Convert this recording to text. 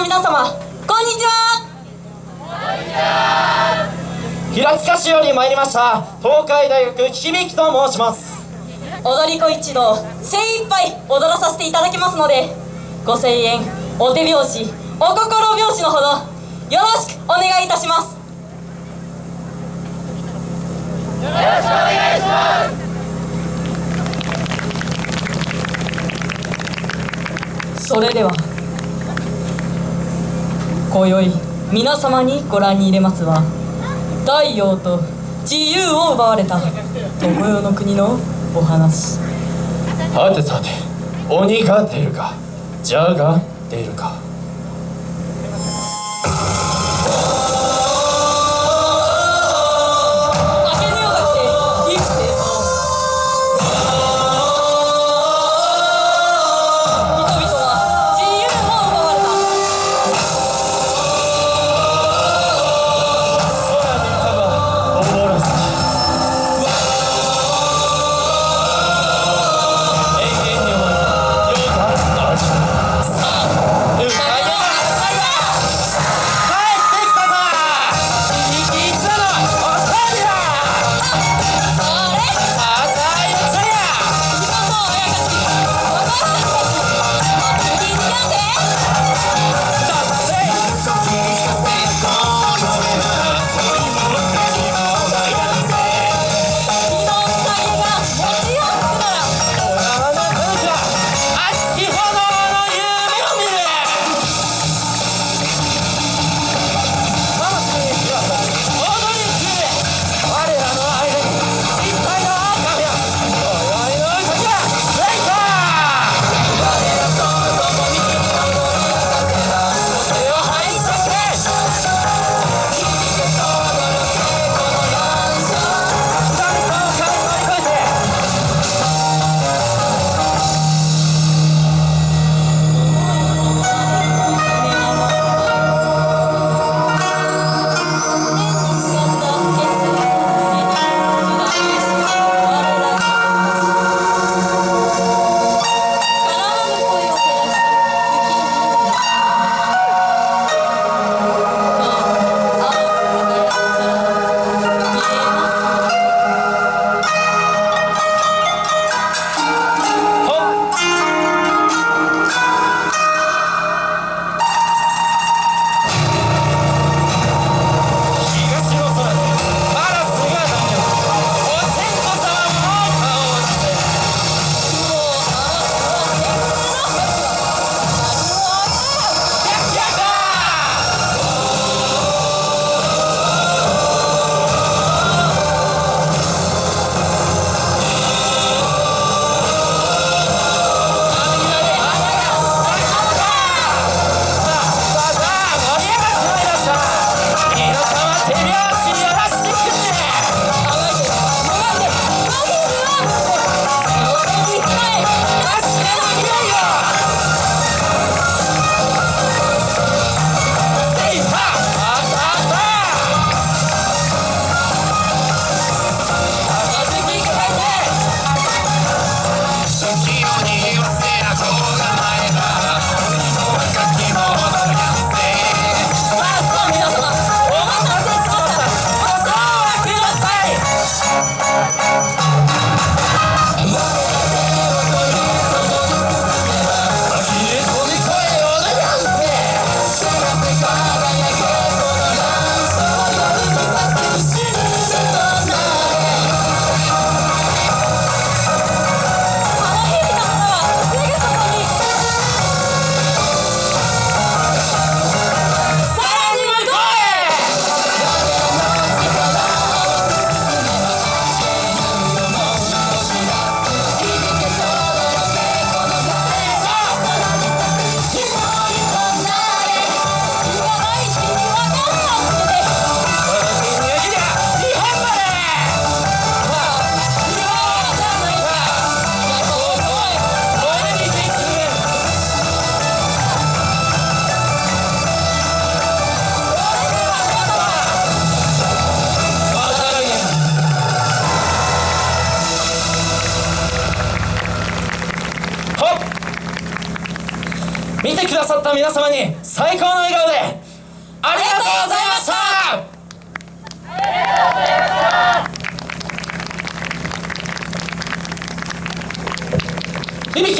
の皆様こんにちは。平塚市より参りました東海大学響と申します。踊り子一同精一杯踊らさせていただきますのでご声援お手拍子お心拍子のほどよろしくお願いいたします。それでは今宵皆様にご覧に入れますは太陽と自由を奪われた。常世の国のお話。はてさて鬼が出るか蛇が出るか。ださった皆様に最高の笑顔で